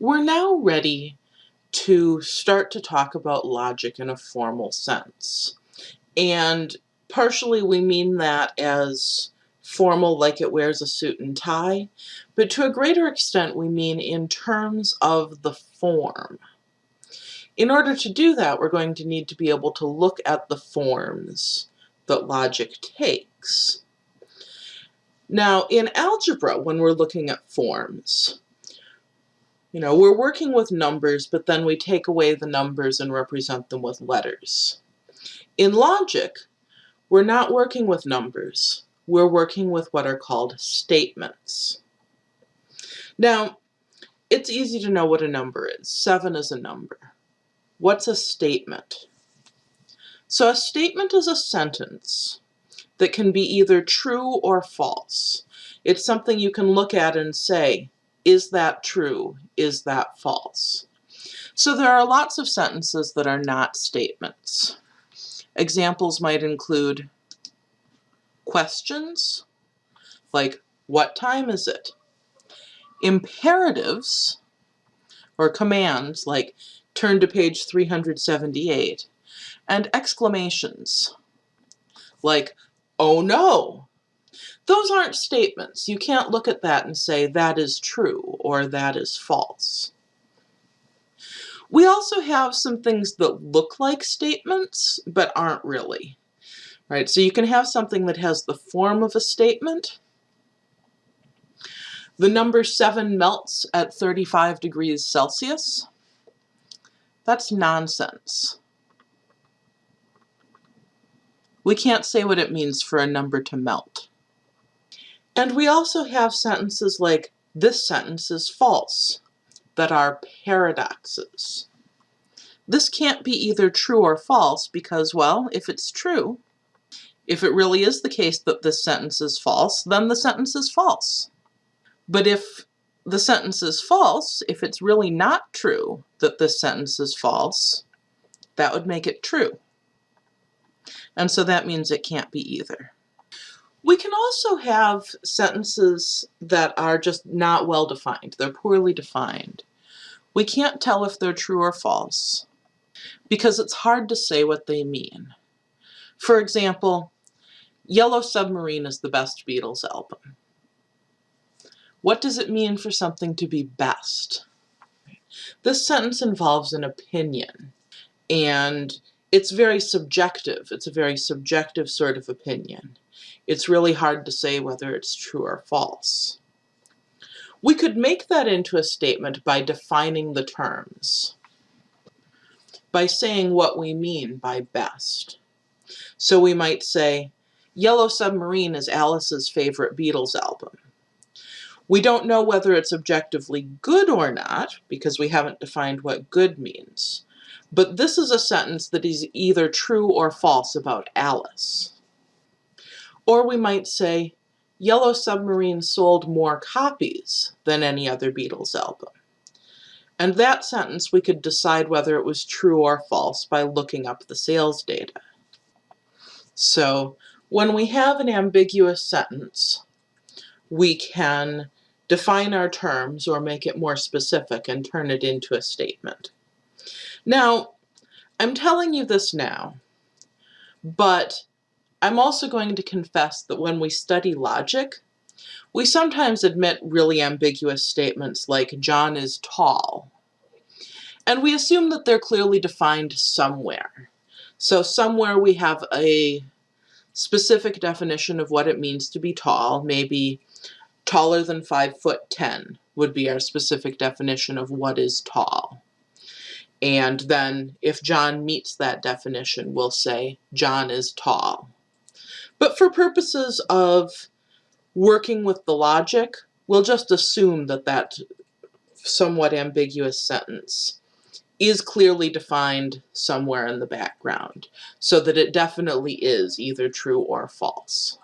We're now ready to start to talk about logic in a formal sense. And partially we mean that as formal like it wears a suit and tie, but to a greater extent we mean in terms of the form. In order to do that, we're going to need to be able to look at the forms that logic takes. Now, in algebra, when we're looking at forms, you know, we're working with numbers, but then we take away the numbers and represent them with letters. In logic, we're not working with numbers. We're working with what are called statements. Now, it's easy to know what a number is. Seven is a number. What's a statement? So a statement is a sentence that can be either true or false. It's something you can look at and say, is that true? Is that false? So there are lots of sentences that are not statements. Examples might include questions, like what time is it? Imperatives, or commands, like turn to page 378, and exclamations, like oh no, those aren't statements. You can't look at that and say that is true or that is false. We also have some things that look like statements but aren't really. Right, so you can have something that has the form of a statement. The number 7 melts at 35 degrees Celsius. That's nonsense. We can't say what it means for a number to melt. And we also have sentences like, this sentence is false, that are paradoxes. This can't be either true or false because, well, if it's true, if it really is the case that this sentence is false, then the sentence is false. But if the sentence is false, if it's really not true that this sentence is false, that would make it true. And so that means it can't be either. We can also have sentences that are just not well defined. They're poorly defined. We can't tell if they're true or false because it's hard to say what they mean. For example, Yellow Submarine is the best Beatles album. What does it mean for something to be best? This sentence involves an opinion and it's very subjective. It's a very subjective sort of opinion it's really hard to say whether it's true or false. We could make that into a statement by defining the terms, by saying what we mean by best. So we might say, Yellow Submarine is Alice's favorite Beatles album. We don't know whether it's objectively good or not, because we haven't defined what good means. But this is a sentence that is either true or false about Alice. Or we might say, Yellow Submarine sold more copies than any other Beatles album. And that sentence we could decide whether it was true or false by looking up the sales data. So when we have an ambiguous sentence, we can define our terms or make it more specific and turn it into a statement. Now, I'm telling you this now, but I'm also going to confess that when we study logic, we sometimes admit really ambiguous statements like John is tall. And we assume that they're clearly defined somewhere. So somewhere we have a specific definition of what it means to be tall, maybe taller than 5 foot 10 would be our specific definition of what is tall. And then if John meets that definition, we'll say John is tall. But for purposes of working with the logic, we'll just assume that that somewhat ambiguous sentence is clearly defined somewhere in the background so that it definitely is either true or false.